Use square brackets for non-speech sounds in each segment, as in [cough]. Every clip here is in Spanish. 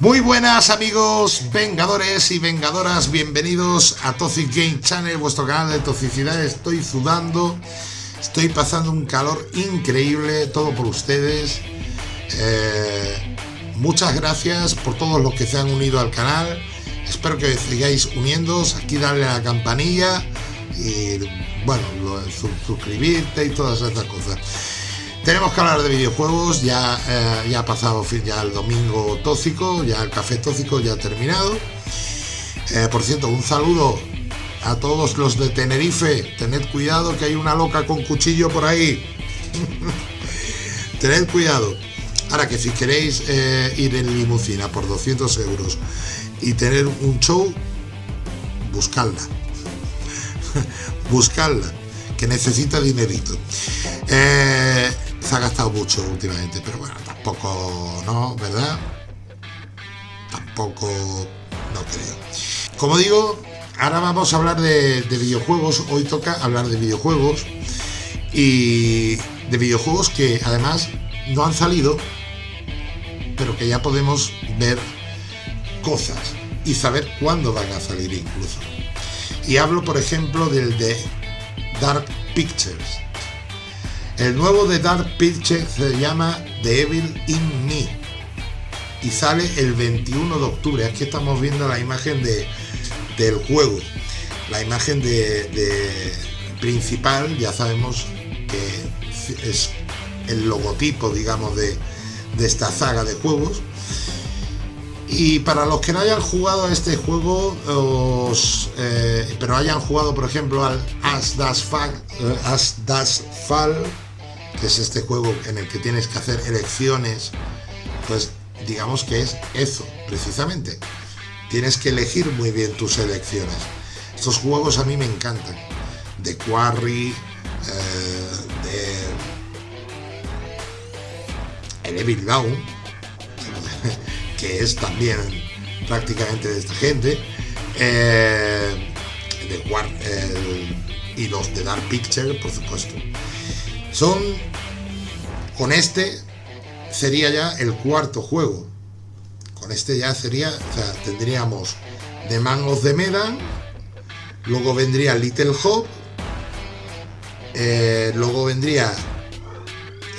Muy buenas amigos vengadores y vengadoras, bienvenidos a Toxic Game Channel, vuestro canal de toxicidad. Estoy sudando, estoy pasando un calor increíble, todo por ustedes. Eh, muchas gracias por todos los que se han unido al canal. Espero que sigáis uniéndoos, aquí darle a la campanilla y bueno, suscribirte y todas estas cosas. Tenemos que hablar de videojuegos, ya, eh, ya ha pasado ya el domingo tóxico, ya el café tóxico ya ha terminado. Eh, por cierto, un saludo a todos los de Tenerife. Tened cuidado que hay una loca con cuchillo por ahí. [laughs] Tened cuidado. Ahora que si queréis eh, ir en limusina por 200 euros y tener un show, buscadla. [laughs] buscadla, que necesita dinerito. Se ha gastado mucho últimamente, pero bueno, tampoco, ¿no? ¿Verdad? Tampoco, no creo. Como digo, ahora vamos a hablar de, videojuegos. Hoy toca hablar de videojuegos. Y de videojuegos que además no han salido, pero que ya podemos ver cosas y saber cuándo van a salir incluso. Y hablo, por ejemplo, del de Dark Pictures el nuevo de Dark Pictures se llama The Evil in Me y sale el 21 de octubre. Aquí estamos viendo la imagen de, del juego, la imagen de, principal, ya sabemos que es el logotipo, digamos, de, esta saga de juegos. Y para los que no hayan jugado a este juego, eh, pero hayan jugado, por ejemplo, al As eh, As Das Fall que es este juego en el que tienes que hacer elecciones, pues digamos que es eso, precisamente. Tienes que elegir muy bien tus elecciones. Estos juegos a mí me encantan. De Quarry, eh, de el Evil Dawn, [laughs] que es también prácticamente de esta gente, eh, de War, y los de Dark Picture, por supuesto. Son, con este sería ya el cuarto juego. Con este ya sería, tendríamos The Man of the Medan, luego vendría Little Hope, eh, luego vendría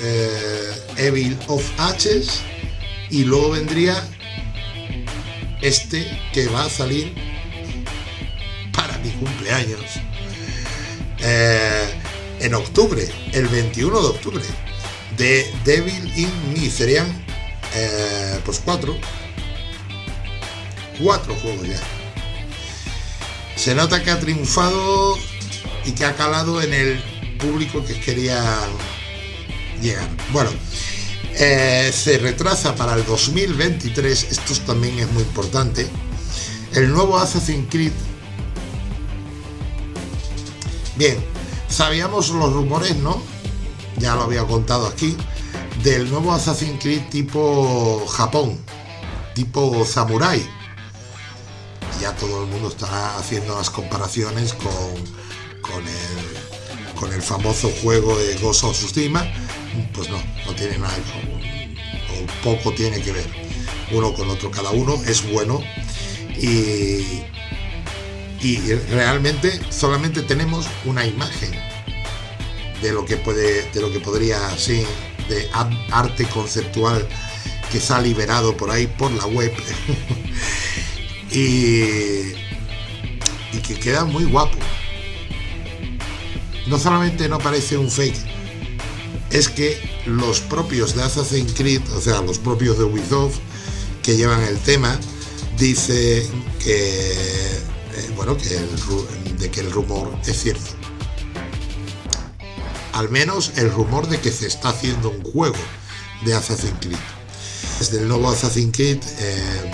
eh, Evil of Ashes y luego vendría este que va a salir para mi cumpleaños. Eh, en octubre, el 21 de octubre, de Devil in Me. Serían eh, pues cuatro. Cuatro juegos ya. Se nota que ha triunfado y que ha calado en el público que quería llegar. Bueno, eh, se retrasa para el 2023, esto también es muy importante, el nuevo Assassin's Creed. Bien, Sabíamos los rumores, ¿no? Ya lo había contado aquí, del nuevo Assassin's Creed tipo Japón, tipo Samurai. Ya todo el mundo está haciendo las comparaciones con, con, el, con el famoso juego de Ghost of Tsushima. Pues no, no tiene nada, o poco tiene que ver uno con otro. Cada uno es bueno y, y realmente solamente tenemos una imagen de lo que puede de lo que podría ser de arte conceptual que se ha liberado por ahí por la web. [laughs] Y, y que queda muy guapo. No solamente no parece un fake es que los propios de Assassin's Creed o sea los propios de Ubisoft que llevan el tema dice que que de que el rumor es cierto. Al menos el rumor de que se está haciendo un juego de Assassin's Creed. Desde el nuevo Assassin's Creed, eh,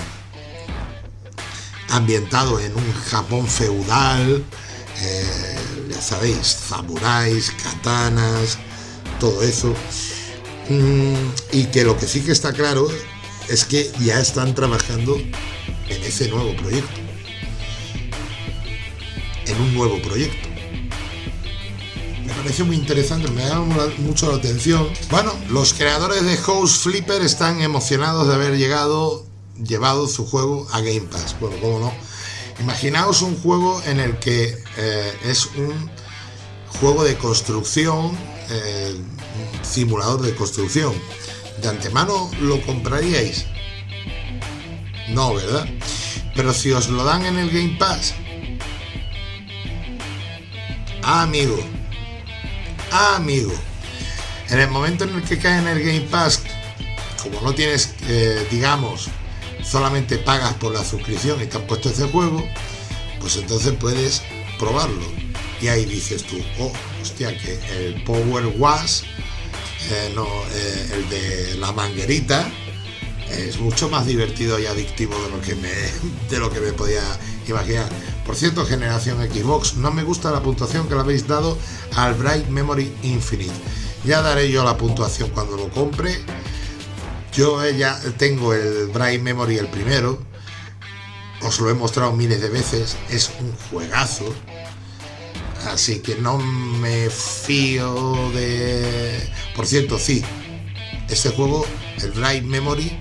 ambientado en un Japón feudal, eh, ya sabéis, samuráis, katanas, todo eso. Mm, y que lo que sí que está claro es que ya están trabajando en ese nuevo proyecto en un nuevo proyecto. Me parece muy interesante, me llama mucho la atención. Bueno, los creadores de House Flipper están emocionados de haber llegado llevado su juego a Game Pass. Bueno, cómo no. Imaginaos un juego en el que eh, es un juego de construcción, eh, simulador de construcción. ¿De antemano lo compraríais? No, ¿verdad? Pero si os lo dan en el Game Pass, amigo, ah, amigo, en el momento en el que cae en el Game Pass, como no tienes, eh, digamos, solamente pagas por la suscripción y te han puesto ese juego, pues entonces puedes probarlo. Y ahí dices tú, oh, hostia, que el Power Wash, eh, no, eh, el de la manguerita, es mucho más divertido y adictivo de lo que me, [laughs] de lo que me podía imaginar. Por cierto, generación Xbox, no me gusta la puntuación que le habéis dado al Bright Memory Infinite. Ya daré yo la puntuación cuando lo compre. Yo ya tengo el Bright Memory el primero. Os lo he mostrado miles de veces. Es un juegazo. Así que no me fío de... Por cierto, sí. Este juego, el Bright Memory,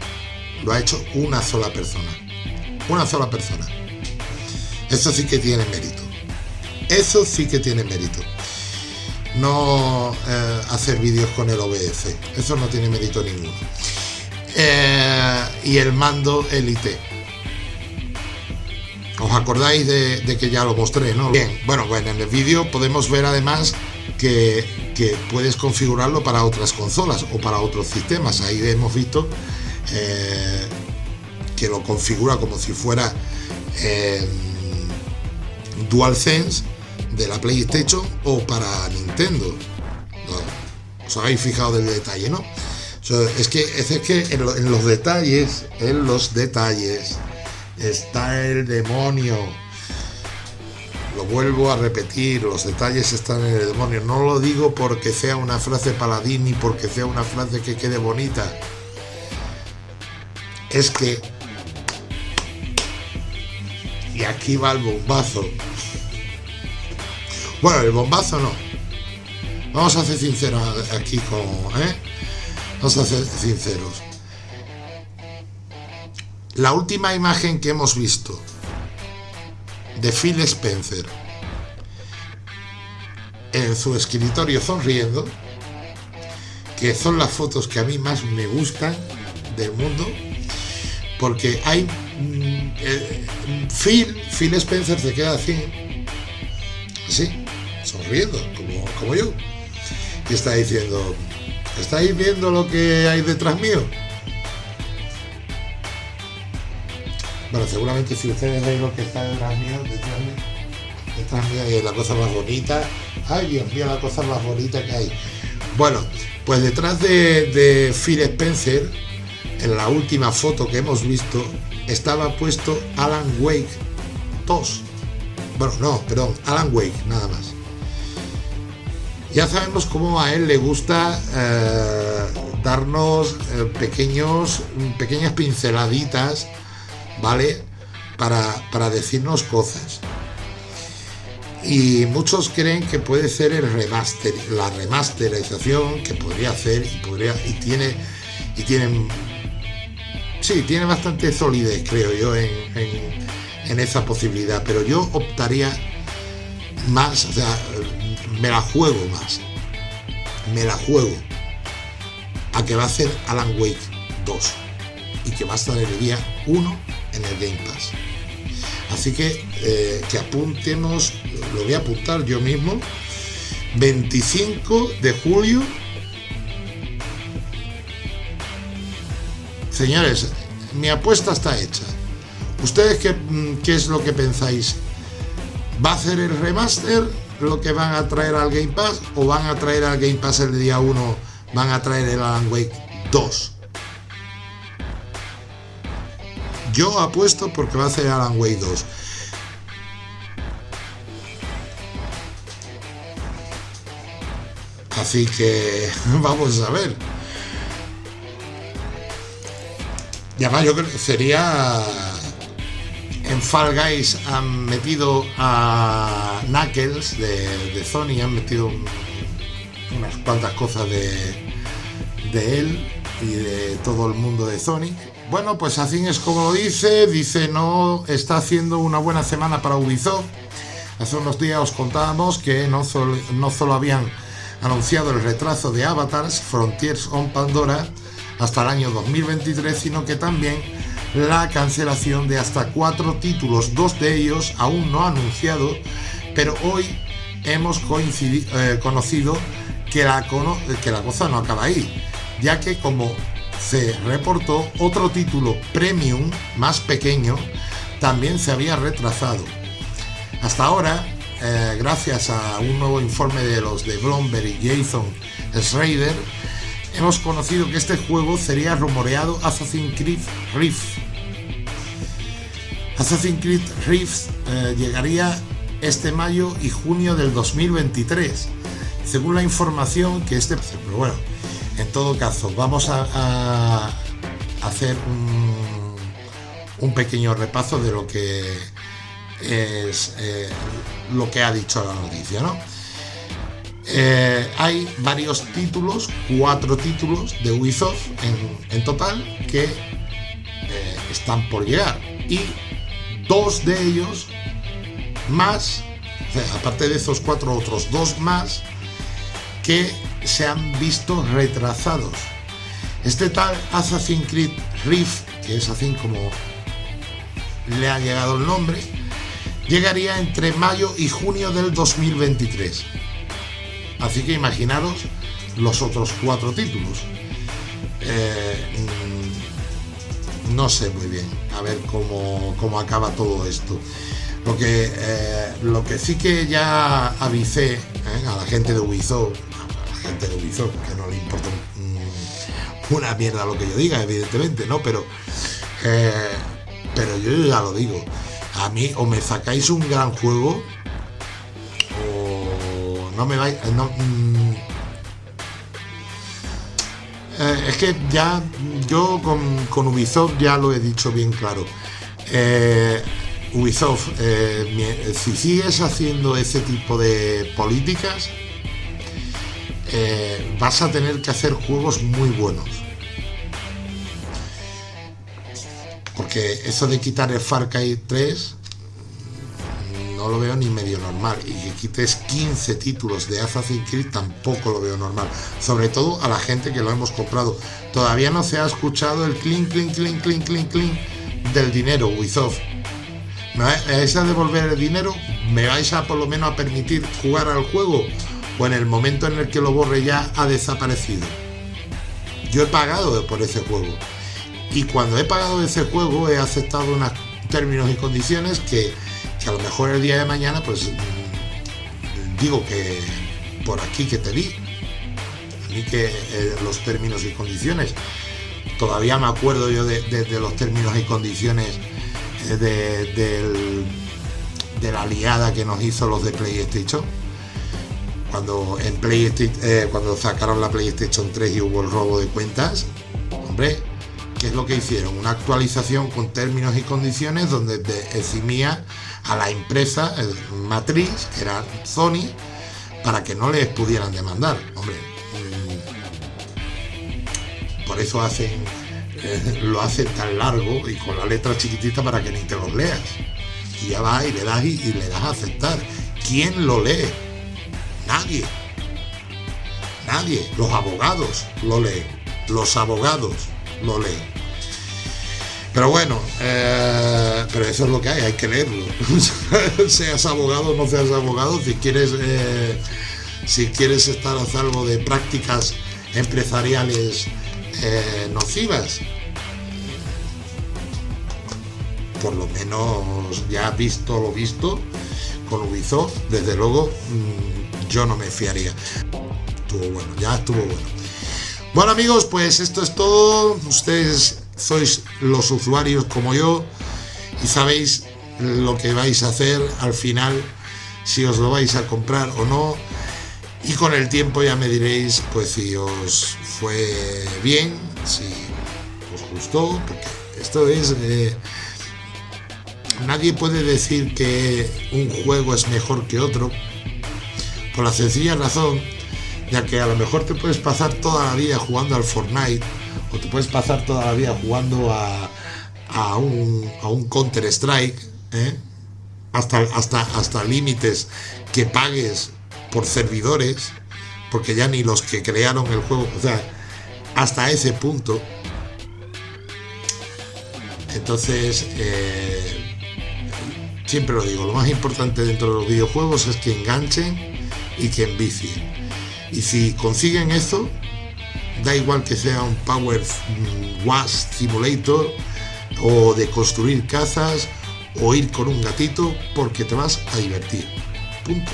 lo ha hecho una sola persona. Una sola persona. Eso sí que tiene mérito. Eso sí que tiene mérito. No eh, hacer vídeos con el OBS. Eso no tiene mérito ninguno. Eh, y el mando Elite. ¿Os acordáis de, que ya lo mostré, no? Bien, bueno, bueno, en el vídeo podemos ver además que, puedes configurarlo para otras consolas o para otros sistemas. Ahí hemos visto eh, que lo configura como si fuera DualSense de la PlayStation o para Nintendo. ¿Os habéis fijado del detalle, no? es que, es que en, en los detalles, en los detalles, está el demonio. Lo vuelvo a repetir, los detalles están en el demonio. No lo digo porque sea una frase paladín ni porque sea una frase que quede bonita es que, y aquí va el bombazo, bueno, el bombazo no, vamos a ser sinceros aquí con, ¿eh? Vamos a ser sinceros. La última imagen que hemos visto de Phil Spencer en su escritorio sonriendo, que son las fotos que a mí más me gustan del mundo, porque hay mm, eh, Phil, Phil Spencer se queda así, así, sonriendo, como, como yo, y está diciendo, ¿estáis viendo lo que hay detrás mío? Bueno, seguramente si ustedes veis lo que está detrás mío, detrás mío, detrás mío la cosa más bonita. Ay, Dios mío, la cosa más bonita que hay. Bueno, pues detrás de, de Phil Spencer en la última foto que hemos visto estaba puesto Alan Wake 2. Bueno, no, perdón, Alan Wake, nada más. Ya sabemos cómo a él le gusta eh, darnos eh, pequeños, pequeñas pinceladitas, ¿vale? Para, para decirnos cosas. Y muchos creen que puede ser el remaster, la remasterización que podría hacer y podría y tiene y tienen sí, tiene bastante solidez, creo yo, en, esa posibilidad, pero yo optaría más, me la juego más, me la juego a que va a ser Alan Wake 2 y que va a estar el día 1 en el Game Pass. Así que eh, que apuntemos, lo voy a apuntar yo mismo, 25 de julio Señores, mi apuesta está hecha. ¿Ustedes qué, mm, qué, es lo que pensáis? ¿Va a hacer el remaster lo que van a traer al Game Pass? ¿O van a traer al Game Pass el día 1? ¿Van a traer el Alan Wake 2? Yo apuesto porque va a hacer Alan Wake 2. Así que [laughs] vamos a ver. Y además yo creo que sería... En Fall Guys han metido a Knuckles de, Sony, han metido unas cuantas cosas de, de él y de todo el mundo de Sonic, bueno, pues así es como lo dice, dice no está haciendo una buena semana para Ubisoft. Hace unos días os contábamos que no solo, no solo habían anunciado el retraso de Avatars Frontiers on Pandora hasta el año 2023, sino que también la cancelación de hasta cuatro títulos, dos de ellos aún no anunciados, pero hoy hemos eh, conocido que la, cosa no acaba ahí, ya que como se reportó otro título premium más pequeño también se había retrasado. Hasta ahora, eh, gracias a un nuevo informe de los de Bloomberg y Jason Schrader, hemos conocido que este juego sería rumoreado Assassin's Creed Rift. Assassin's Creed Rift eh, llegaría este mayo y junio del 2023, según la información que este... Pero bueno, en todo caso, vamos a, hacer un, pequeño repaso de lo que es eh, lo que ha dicho la noticia, ¿no? Eh, hay varios títulos, cuatro títulos de Ubisoft en, total que eh, están por llegar y dos de ellos más, aparte de esos cuatro otros, dos más que se han visto retrasados. Este tal Assassin's Creed Rift, que es así como le ha llegado el nombre, llegaría entre mayo y junio del 2023. Así que imaginaros los otros cuatro títulos. Eh, mm, no sé muy bien, a ver cómo, cómo acaba todo esto. Lo que, eh, lo que sí que ya avisé eh, a la gente de Ubisoft gente de Ubisoft, que no le importa una mierda lo que yo diga, evidentemente, ¿no? Pero, pero yo ya lo digo, a mí o me sacáis un gran juego no me vais... Mm, eh, es que ya yo con, Ubisoft ya lo he dicho bien claro. Eh, Ubisoft, si sigues haciendo ese tipo de políticas, eh, vas a tener que hacer juegos muy buenos. Porque eso de quitar el Far Cry 3 lo veo ni medio normal. Y que quites 15 títulos de Assassin's Creed tampoco lo veo normal. Sobre todo a la gente que lo hemos comprado. Todavía no se ha escuchado el clink, clink, clink, clink, clink, clink del dinero, Ubisoft. ¿Me vais a devolver el dinero? ¿Me vais a por lo menos a permitir jugar al juego? o en el momento en el que lo borre ya ha desaparecido. Yo he pagado por ese juego y cuando he pagado ese juego he aceptado unos términos y condiciones que, a lo mejor el día de mañana pues digo que por aquí que te vi a mí que eh, los términos y condiciones todavía me acuerdo yo de, los términos y condiciones eh, de, de la liada que nos hizo los de PlayStation cuando en PlayStation, eh, cuando sacaron la PlayStation 3 y hubo el robo de cuentas, hombre, ¿qué es lo que hicieron? Una actualización con términos y condiciones donde eximía a la empresa matriz, que era Sony, para que no les pudieran demandar. Hombre, mm, por eso hacen, eh, lo hacen tan largo y con la letra chiquitita para que ni te los leas. Y ya va y le das y le das a aceptar. ¿Quién lo lee? Nadie. Nadie. Los abogados lo leen. Los abogados lo leen. Pero bueno, eh, pero eso es lo que hay, hay que leerlo. [laughs] seas abogado o no seas abogado, si quieres, eh, si quieres estar a salvo de prácticas empresariales eh, nocivas, por lo menos ya visto lo visto con Ubisoft, desde luego mm, yo no me fiaría. Estuvo bueno, ya estuvo bueno. Bueno amigos, pues esto es todo. Ustedes sois los usuarios como yo y sabéis lo que vais a hacer al final, si os lo vais a comprar o no. Y con el tiempo ya me diréis, pues si os fue bien, si os gustó, porque esto es... Eh, nadie puede decir que un juego es mejor que otro, por la sencilla razón de que a lo mejor te puedes pasar toda la vida jugando al Fortnite o te puedes pasar toda la vida jugando a, a un, a un Counter Strike, ¿eh? hasta, hasta, hasta límites que pagues por servidores, porque ya ni los que crearon el juego, o sea, hasta ese punto. Entonces, eh, siempre lo digo, lo más importante dentro de los videojuegos es que enganchen y que envicien. Y si consiguen eso, da igual que sea un Power Wash Simulator o de construir cazas o ir con un gatito porque te vas a divertir. Punto.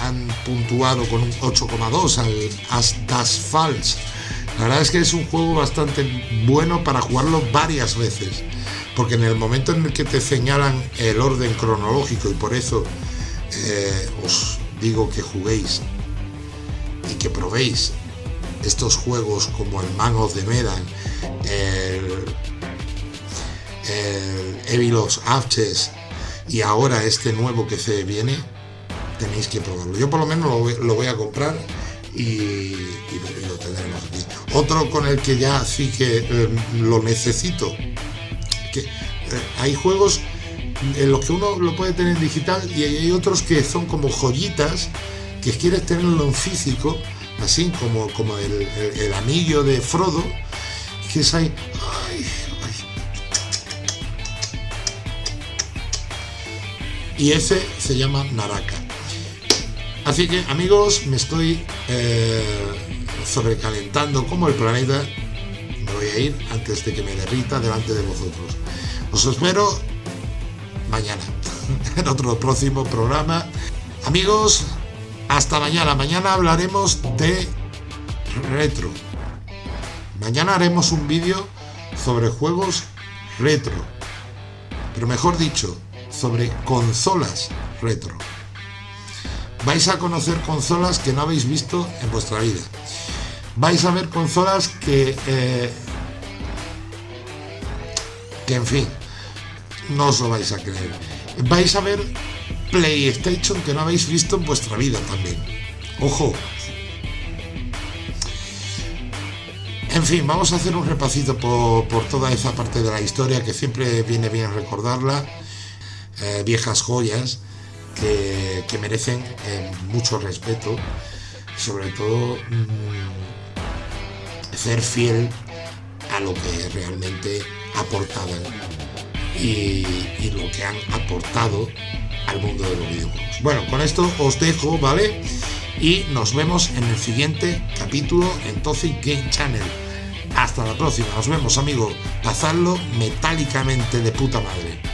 Han puntuado con un 8,2 al Asphalt. La verdad es que es un juego bastante bueno para jugarlo varias veces. Porque en el momento en el que te señalan el orden cronológico y por eso eh, os digo que juguéis y que probéis estos juegos como el Man of the Medan, el, el Evil of y ahora este nuevo que se viene, tenéis que probarlo. Yo por lo menos lo voy, a comprar y, lo tendremos aquí. Otro con el que ya sí que eh, lo necesito, que eh, hay juegos en los que uno lo puede tener en digital y hay otros que son como joyitas que quieres tenerlo en físico, así como, como el, anillo de Frodo, que es ahí. Y ese se llama Naraka. Así que amigos, me estoy eh, sobrecalentando como el planeta. Me voy a ir antes de que me derrita delante de vosotros. Os espero mañana [laughs] en otro próximo programa. Amigos, hasta mañana. Mañana hablaremos de retro. Mañana haremos un vídeo sobre juegos retro. Pero mejor dicho, sobre consolas retro. Vais a conocer consolas que no habéis visto en vuestra vida. Vais a ver consolas que... Eh, que en fin, no os lo vais a creer. Vais a ver PlayStation que no habéis visto en vuestra vida también. Ojo. En fin, vamos a hacer un repasito por, toda esa parte de la historia que siempre viene bien recordarla. Eh, viejas joyas que, merecen eh, mucho respeto. Sobre todo mm, ser fiel a lo que realmente aportaban y lo que han aportado al mundo de los videojuegos. Bueno, con esto os dejo, ¿vale? Y nos vemos en el siguiente capítulo en Toxic Game Channel. Hasta la próxima, nos vemos amigos, pasarlo metálicamente de puta madre.